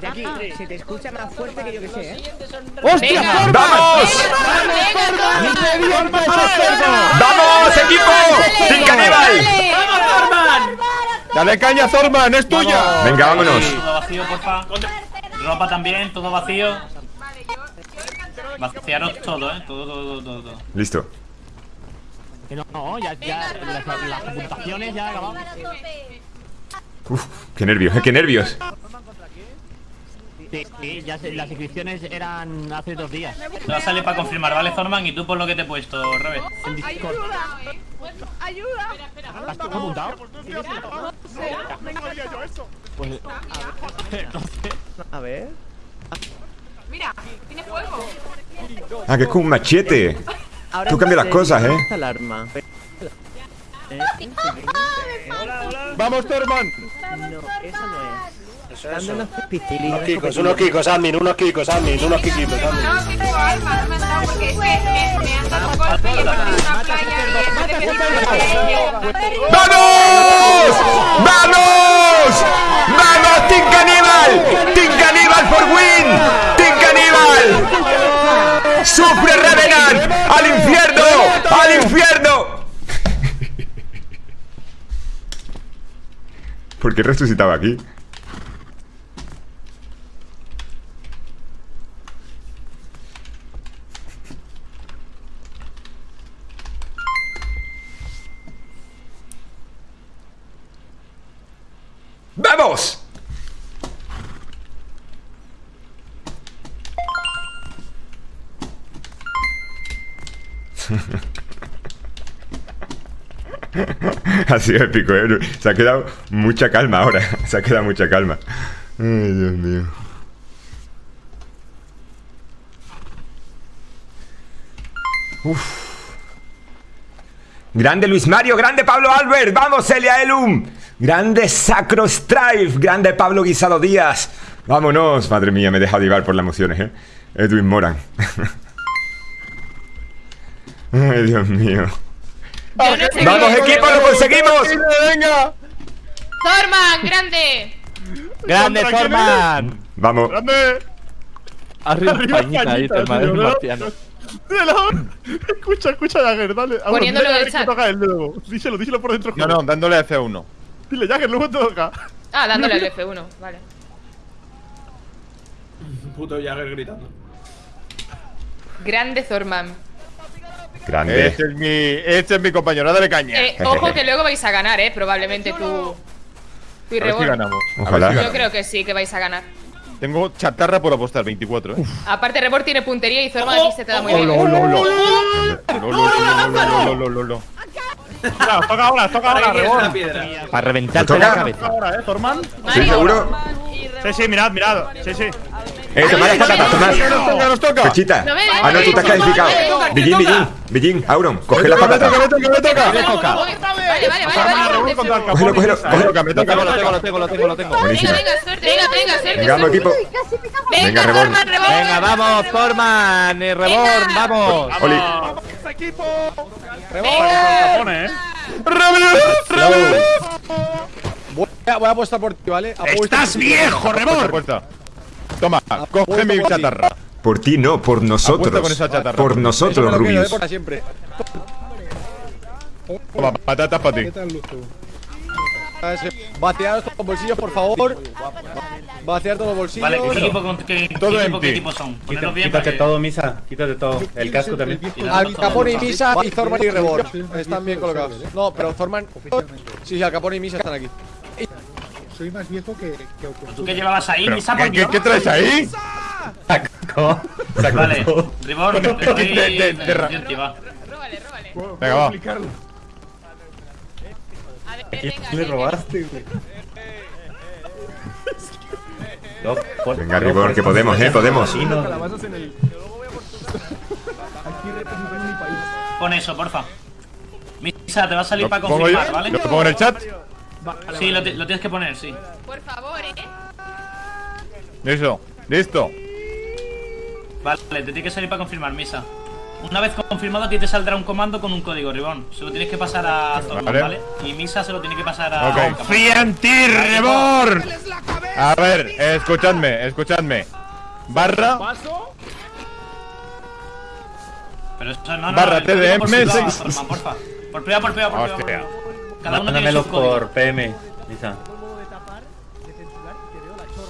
Jackie, se te escucha más fuerte que yo que sé, ¿eh? ¡Hostia. Zorba! ¡Vamos! ¡Vamos, equipo! ¡Sin caníbal! ¡Dale caña, Zorman! ¡Es tuya! Venga, vámonos. Todo vacío, porfa. Ropa también, todo vacío. Vaciaros todo, eh. Todo, todo, todo, todo. Listo. Que no, no, ya, ya, las, las ya acabamos. Uf, qué nervios, eh, qué nervios. Sí, sí, ya sé, las inscripciones eran hace dos días. A salir para confirmar, ¿vale, Zorman? Y tú por lo que te he puesto, Robert. Discord. ¡Ayuda! ¿Has apuntado? Pues, no sé. A ver. Mira, tiene fuego. Ah, que es como un machete. Ahora Tú cambias las cosas, ¿eh? Alarma. ¡Vamos, Zorman! No, esa no es. Eso, Dando eso. unos kikos, unos kikos, admin, unos kikos, admin, unos kikitos, admin. No, que tengo alma, no me han dado porque es que me, me han dado un golpe y he perdido una playa y en vez de pedir ¡Vamos! ¡Vamos! ¡Vamos, Team Caníbal! ¡Team Caníbal for win! ¡Team Caníbal! ¡Sufre Revenant! ¡Al infierno! ¡Al infierno! ¿Por qué resucitaba aquí? ¡Vamos! ha sido épico, ¿eh? Se ha quedado mucha calma ahora. Se ha quedado mucha calma. Ay, Dios mío. Uf. Grande Luis Mario, grande Pablo Albert, vamos Elia Elum, grande Sacro Strife, grande Pablo Guisado Díaz, vámonos, madre mía, me he dejado llevar por las emociones, eh. Edwin Moran. Ay, Dios mío. No ¡Vamos, equipo, lo conseguimos! ¡Venga! Zorman, grande. ¡Grande, ¿Contra quién Zorman! Vamos. ¡Grande! Arriba, Arriba, Españita, ahí, ¿no? marciano. Escucha, escucha, Jagger, dale. Poniéndolo en el chat. toca el nuevo. Díselo, díselo por dentro. No, no, dándole a F1. Dile, Jagger, luego te toca. Ah, dándole al F1, vale. Puto Jagger gritando. Grande Zorman. Grande. Este es mi, este es mi compañero, dale caña. Eh, ojo que luego vais a ganar, eh. Probablemente tú. Tú y a ver si Rebor. ganamos. A ver Ojalá. si Yo creo que sí, que vais a ganar. Tengo chatarra por apostar, 24, ¿eh? Aparte, Rebor tiene puntería y Zorman aquí se te da muy bien. Lo, lo, lo, lo, lo, lo, lo, lo. Mira, toca ahora, toca ahora, Rebor. Para reventarte la Toca cabeza. ahora, eh, Zorman. ¿Sí, Mario. seguro? Sí, sí, mirad, mirad. Sí, sí. Eh, patatas, tomad. Nos toca. Pechita. Ah, no, tú te has calificado. Toca, Billín, Billín, Billín, Auron, coge las Me toca, me toca, me toca. Vale, vale, vale. Rebor Cógelo, cógelo, cógelo. me toca, lo tengo, lo tengo, lo tengo, lo tengo. Buenísimo. Venga, venga, suerte, venga, venga, suerte. Venga, vamos, equipo. Venga, Venga, Rebor. Rebor. Vamos, Zorman, eh, Reborn, vamos. Oli. ¡Vamos, equipo! Capone, eh. Voy a, voy a apostar por ti, ¿vale? Apuesto ¡Estás viejo, apuesta. Toma, coge mi chatarra. Por ti no, por nosotros. con esa chatarra. Por nosotros, eh, Rubius. para siempre. Toma, patatas para ti. Vaciaros todos los bolsillos, por favor. Vaciar todos los bolsillos. Vale, ¿qué equipo, con- qué, Todo qué equipo, qué equipo son? Bien Quítate que- todo, Misa. Quítate todo. El casco también. Al Capone y Misa y Zorman y Rebor. Están bien colocados. No, pero Zorman. Sí, sí, Al Capone y Misa están aquí. ¿Tú qué llevabas ahí, Pero, Misa? ¿qué, Por qué, Dios? qué traes ahí? Saco. Saco Vale. Ribor, te doy de- de- de ra- Emergency, va. Róbale, róbale. Venga, va. A ver, venga, Le venga. robaste, güey. No, por- Venga, no, Ribor, por- que podemos, eh, podemos. Sí, no. Pon eso, porfa. Misa, te va a salir ¿Lo para confirmar? ¿vale? ¿Lo pongo en el chat? Sí, lo, ti- lo tienes que poner, sí. Por favor, eh. Listo, listo. Vale, te tiene que salir para confirmar, Misa. Una vez confirmado, a ti te saldrá un comando con un código, Ribón. Se lo tienes que pasar a Zorman, Vale. ¿vale? Y Misa se lo tiene que pasar a. Ok. Confía en ti, Rebor. A ver, escuchadme, escuchadme. Barra, Pero eso no, no, Barra código TDM, por. Thorman, porfa. Por por privado, por privado, por Hostia. privado. Cada uno tiene Mándamelo su código. por PM, Misa.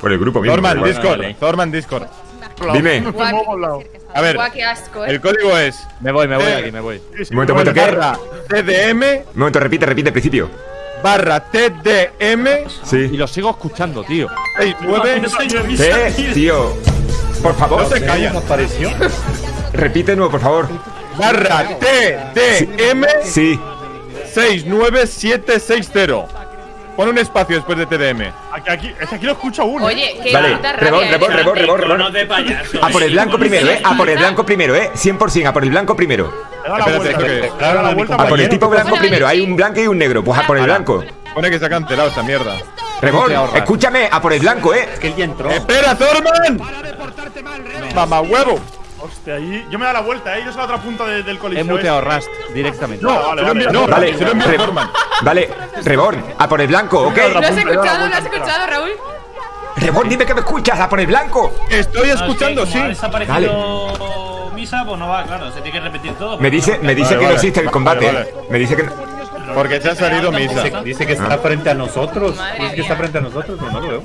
Por el grupo mismo. Thorman. Discord, Vale. Thorman, Discord. Dime. A ver, eh. el código es Me voy, me voy aquí, me voy. Momento, un momento, ¿qué? barra TDM Un momento, repite, repite el principio. barra TDM Y Sí. lo sigo escuchando, tío. 69 ¿Qué? Tío. Por favor, No se callan. apareció? repite de nuevo, por favor. barra TDM Sí. 69760. Pon un espacio después de TDM. Aquí, aquí, es que aquí lo escucho uno. Oye, qué Vale, puta rebón, rabia, rebón, eh. rebón, rebón, rebón. Iconos de payaso. A por el blanco primero, eh. A por el blanco primero, eh. 100%, a por el blanco primero. He dado la Espérate, vuelta. ¿esto qué es? A por el tipo blanco primero. Hay un blanco y un negro. Pues a por el blanco. Pone que se ha cancelado esta mierda. Rebón, escúchame, a por el blanco, eh. Que él ya entró. ¡Espera, Thorman! ¡Mamá huevo! Hostia, ahí. Yo me he dado la vuelta, eh. Yo soy la otra punta de- del He coliseo. muteado Rust directamente. No, vale, se vale. no, Vale, se lo Thorman. Vale, Rebón, a por el blanco, ¿ok? ¿Lo has he escuchado? ¿Lo vuelta has escuchado, Raúl? Rebón, dime que me escuchas, a por el blanco. Estoy No, escuchando, sí. desaparecido Misa, pues no va, claro, se tiene que repetir todo. Me dice, me dice Vale, que no vale. existe el combate. Vale, eh. Me dice que no- Porque se ha salido misa. Dice, dice que está frente a nosotros. Dice que está frente a nosotros, pero no lo veo.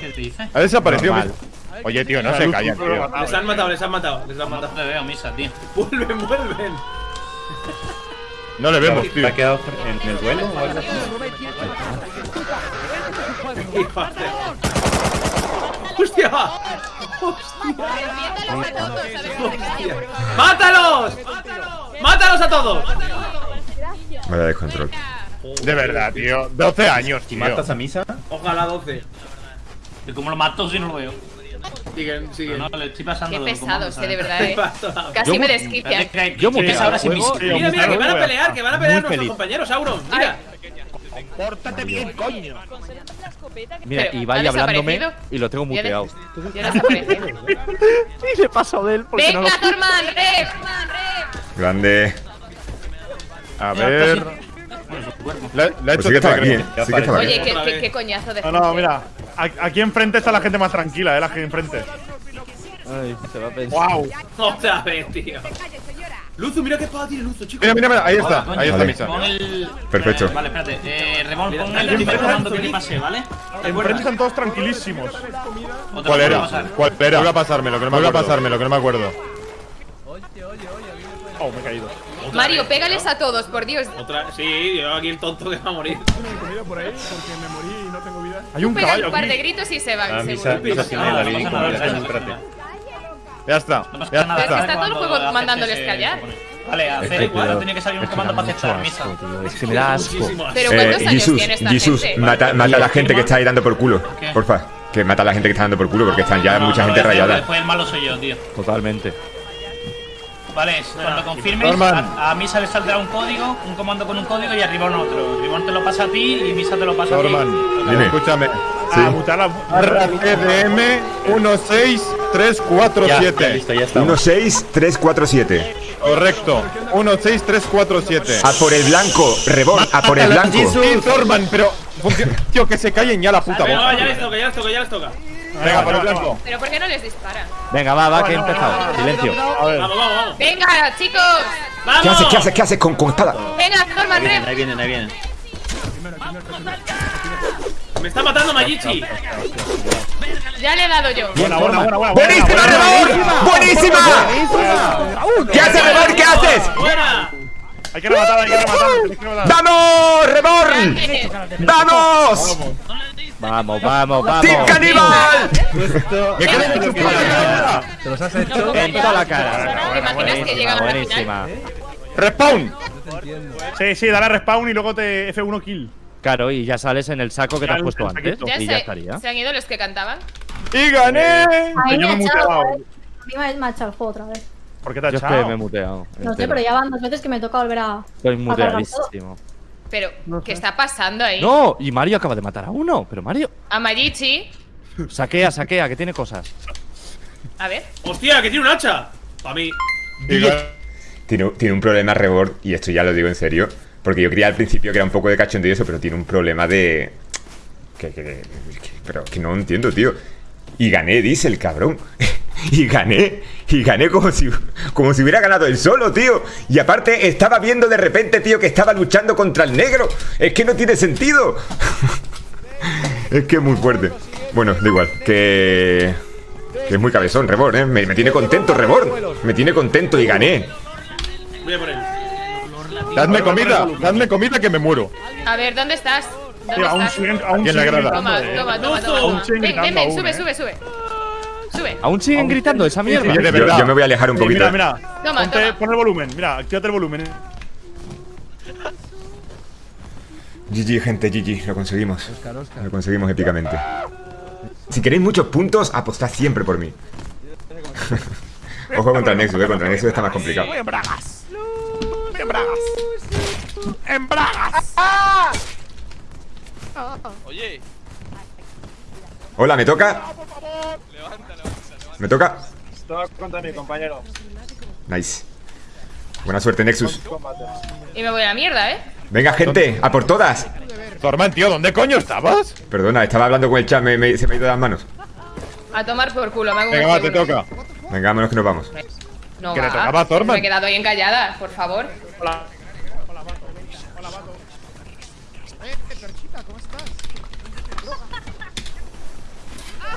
¿Qué te dice? Ha desaparecido Normal. misa. Oye, tío, no se callan, tío. Les han matado, les han matado, les han No matado. te veo, Misa, tío. Vuelven, vuelven. No le vemos, tío. ¿Se ha quedado en el duelo o algo así? ¡Hostia! Reviéntalos a todos, a ver si se callan, por favor. ¡Mátalos! ¡Mátalos a todos! Vaya descontrol. De verdad, tío. 12 años, tío. matas a Misa, Ojalá 12. ¿Y cómo lo mato si no lo veo? Siguen, siguen. no, le estoy pasando Qué comandos, eh, de verdad, eh. La- Casi me. Espérate, que- Yo es ahora sin juego. Mira, mira, que van a pelear, que van a pelear nuestros feliz. compañeros, Auron. Mira. Mira, Pero, y ¿ha vaya hablándome y lo tengo muteado. Sí, le paso de él porque ¡Venga, Thorman! ¡Rep! Grande. A ver. Le ha Pues hecho sí que TP. eh. Sí que estaba aquí. Oye, qué, qué, qué coñazo de No, no, mira. Aquí enfrente está la gente más tranquila, eh. La gente enfrente. Ay, se va a pensar. Wow. Otra vez, tío. Luzu, mira qué espada tiene Luzu, chicos. Mira, mira, mira, ahí está. Ahí está Vale. misa. Pon el. Perfecto. Eh, vale, espérate. Eh, Mira, pon el primer comando que te pasé, ¿vale? ¿Te Enfrente están todos tranquilísimos. ¿O te lo ¿Cuál era? ¿Cuál era? Vuelve a pasármelo, que no me Vuelve a pasármelo, que no me acuerdo. Oh, me he caído. Mario, pégales a todos, por Dios. Otra, sí, yo aquí el tonto que va a morir. comida por ahí porque me morí y no tengo vida. Hay un caballo un par de gritos y se van, Ah, No no. Ya está. No Ya es que está. está todo el juego mandándoles callar. Vale, hacer igual, pero- tenía que salir un es que comando me para aceptar asco, misa. tío. Es que me da asco. Pero Eh, ¿cuántos años Jesus, tiene esta Jesus, gente? mata, mata a la gente que está ahí dando por culo. Porfa. Que mata a la gente que está dando por culo porque están ya No, mucha no gente rayada. Después el malo soy yo, tío. Totalmente. Vale, cuando confirmes, Norman. a, a Misa le saldrá un código, un comando con un código y arriba un otro. Ribón te lo pasa a ti y Misa te lo pasa a ti. Norman, Dime. escúchame. A mutar la. Barra Ya, 16347. ya listo, ya está. 16347. Correcto. 16347. A por el blanco, Rebón, a por el blanco. Sí, Thorman, pero. Tío, que se callen ya la puta Venga, va, ya boca. les toca, ya les toca, ya les toca. Venga, por el blanco. ¿Pero por qué no les disparan? Venga, va, va, que he empezado. Silencio. A ver. Vamos, vamos, vamos. ¡Venga, chicos! ¡Vamos! ¿Qué haces? ¿Qué haces? ¿Qué haces con, con espada? ¡Venga, Thorman, Ahí ahí vienen, ahí vienen. Me está matando Mayichi. Ya le he dado yo. Buena, buena, buena, buena. ¡Buenísima, Rebón! ¡Buenísima! ¿Qué haces, Rebón? ¿Qué haces? ¡Buena! Hay que rematar, hay que rematar. ¡Vamos! Eh, ¡Vamos! Vamos, vamos, vamos. ¡Team Caníbal! ¿Qué quieres que chupe la cara? Te los has hecho en toda la cara. ¿Te imaginas que final? Buenísima. Respawn. Sí, sí, dale a respawn y luego te F1 kill. Claro, y ya sales en el saco que te has puesto antes. Y ya se, estaría. se han ido los que cantaban. ¡Y gané! Que yo me he muteado. A mí me me ha echado el juego otra vez. ¿Por qué te has Yo es que echado? me he muteado. No sé, pero ya van dos veces que me toca volver a. Estoy a Pero, ¿qué está pasando ahí? No, y Mario acaba de matar a uno. Pero Mario, A Mayichi. saquea, saquea, que tiene cosas. A ver. ¡Hostia, que tiene un hacha! Para mí. Tiene, tiene un problema Rebord, y esto ya lo digo en serio, porque yo creía al principio que era un poco de cachondeo y eso, pero tiene un problema de. Que, que- que- pero que no entiendo, tío. Y gané, dice el cabrón. y gané. Y gané como si, como si hubiera ganado él solo, tío. Y aparte estaba viendo de repente, tío, que estaba luchando contra el negro. Es que no tiene sentido. es que es muy fuerte. Bueno, da igual. Que... Que es muy cabezón, Reborn, ¿eh? Me, me tiene contento, Reborn. Me tiene contento y gané. Voy a por él. Dadme comida, dadme comida que me muero. A ver, ¿dónde estás? ¿Dónde Tío, aún siguen, aún siguen gritando, toma, toma, toma. Aún toma. siguen Ven, ven, gritando ven, aún, sube, sube, sube. Sube. ¿Aún siguen gritando esa mierda? Yo, me voy a alejar un Sí, poquito. mira, mira. Toma, Ponte- toma. Pon el volumen, mira, actívate el volumen. eh. GG, gente, GG, lo conseguimos. Lo conseguimos épicamente. Si queréis muchos puntos, apostad siempre por mí. Ojo contra Nexus, eh, contra Nexus está más complicado. en bragas. En bragas. En bragas. Oye, Hola, ¿me toca? ¿Me toca? Contra mi compañero. Nice. Buena suerte, Nexus. Y me voy a la mierda, ¿eh? Venga, gente, a por todas. Zorman, tío, ¿dónde coño estabas? Perdona, estaba hablando con el chat, me- me- se me ha ido de las manos. A tomar por culo, me hago Venga, va, te toca. Venga, vámonos que nos vamos. No, Que le tocaba a Thorman. Me he quedado ahí encallada, por favor.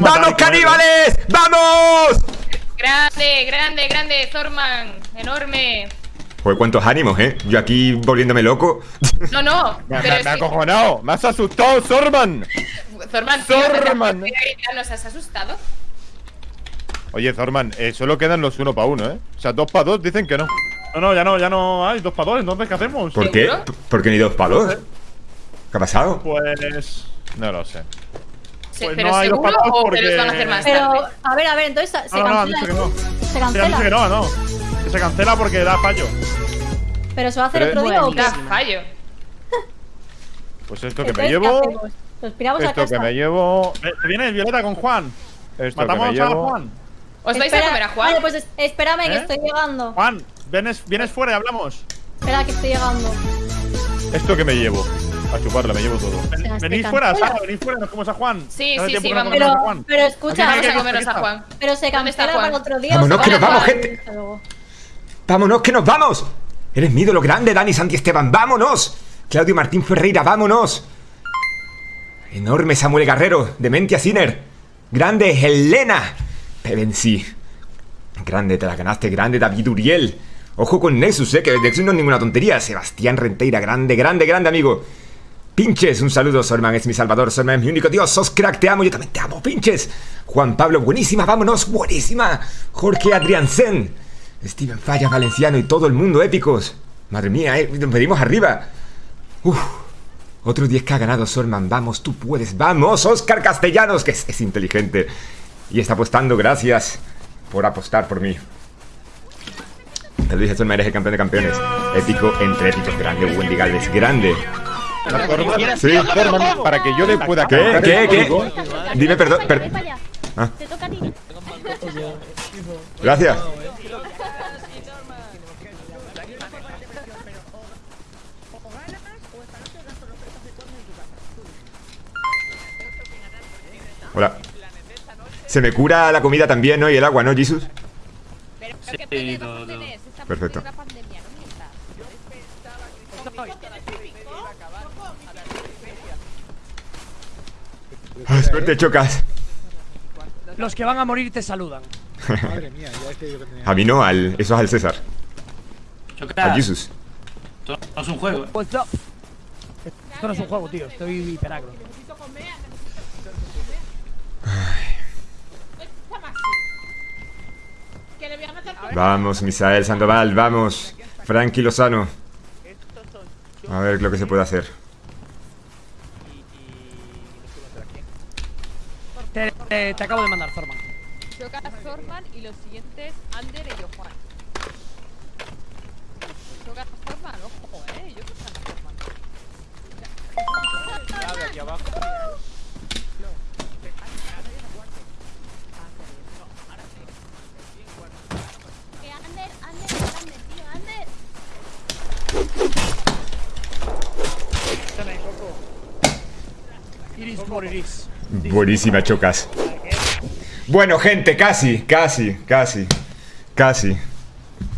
¡Vamos, caníbales! ¡Vamos! Grande, grande, grande, Thorman. Enorme. Joder, cuántos ánimos, ¿eh? Yo aquí volviéndome loco. No, no. Me, pero me- me acojonado. Me has asustado, Zorman. Thorman, tío, te- ¿Nos has asustado? Oye, Zorman, eh, solo quedan los uno para uno, ¿eh? O sea, dos para dos dicen que no. No, no, ya no, ya no hay dos para dos. Entonces, ¿qué hacemos? ¿Por qué? ¿Seguro? ¿Por qué ni dos palos? ¿Qué ha pasado? Pues. No lo sé. Sí, Pues pero no hay seguro patos porque- los van a hacer más Pero, tarde. a ver, a ver, entonces se No, no, no, han cancela. dicho que no. Se Sí, han dicho que cancela. no, no. Que se cancela porque da fallo. Pero se va a hacer Pero- otro día o qué? Da fallo. Pues esto que me Entonces, ¿qué llevo. hacemos? ¿Nos piramos a Esto que me llevo. ¿Te viene Violeta con Juan? Esto que ¿Matamos a. Juan? ¿Os vais a Espera, comer a Juan? Vale, pues es- espérame que ¿Eh? estoy llegando. Juan, vienes, vienes fuera y hablamos. Espera que estoy llegando. Esto que me llevo. A chuparla, me llevo todo. Ven- venís fuera. Sara, venís fuera, nos comemos a Juan. Sí, sí, sí, vamos. Pero, a Juan. pero escucha, Vamos a hay comernos a. Juan. pero se ¿Dónde está cancela para otro día. Vámonos, que nos vamos, gente. ¡Vámonos, que nos vamos! Eres mi ídolo grande, Dani Santi Esteban. ¡Vámonos! Claudio Martín Ferreira, ¡vámonos! Enorme Samuel Guerrero, Dementia Sinner. Grande Helena. Pevensi. Grande, te la ganaste. Grande David Uriel. Ojo con Nexus, eh, que Nexus no es ninguna tontería. Sebastián Renteira, grande, grande, grande, amigo. Pinches, un saludo, Sorman es mi salvador, Sorman es mi único Dios, sos crack, te amo, yo también te amo, pinches. Juan Pablo, buenísima, vámonos, buenísima. Jorge Adriansen, Steven Falla, Valenciano y todo el mundo épicos. Madre mía, eh, nos venimos arriba. Uf, otro 10 que ha ganado Sorman, vamos, tú puedes, vamos, Oscar Castellanos, que es, es inteligente. Y está apostando, gracias por apostar por mí. Te lo dije, Sorman, eres el campeón de campeones. Épico entre épicos, grande, Wendy Galvez, grande. Zorman, Sí. Zorman, para que yo le pueda ¿Qué? ¿Qué? ¿Qué? Dime perdón. per-. Ah. Te toca a ti. Gracias. Hola. Se me cura la comida también, ¿no? Y el agua, ¿no, Jesus? Sí, todo, todo. Perfecto. Ah, suerte, chocas. Los que van a morir te saludan. Madre mía, ya es que yo lo tenía. A mí no, al, eso es al César. Chocas. Al Jesus. Esto no es un juego. ¿eh? What's up? Esto no es un juego, tío. Estoy hiperagro. Vamos, Misael Sandoval, vamos. Frankie Lozano. A ver lo que se puede hacer. Te, acabo de mandar, Zorman. Choca Zorman y los siguientes Ander y yo Juan. Choca Zorman, ojo, eh. Yo creo que Zorman. aquí abajo. Que Ander, Ander, Ander, tío, Ander. Iris por Iris. Buenísima, chocas. Bueno, gente, casi, casi, casi, casi,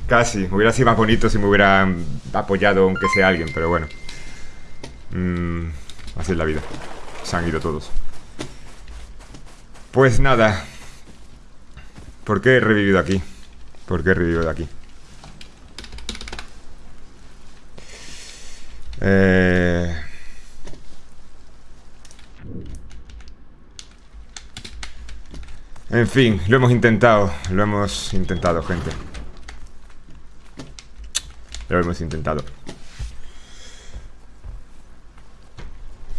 casi. Hubiera sido más bonito si me hubieran apoyado, aunque sea alguien, pero bueno. Mm, así es la vida. Se han ido todos. Pues nada. ¿Por qué he revivido aquí? ¿Por qué he revivido aquí? Eh... En fin, lo hemos intentado. Lo hemos intentado, gente. Lo hemos intentado.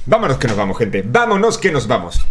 Vámonos que nos vamos, gente. Vámonos que nos vamos.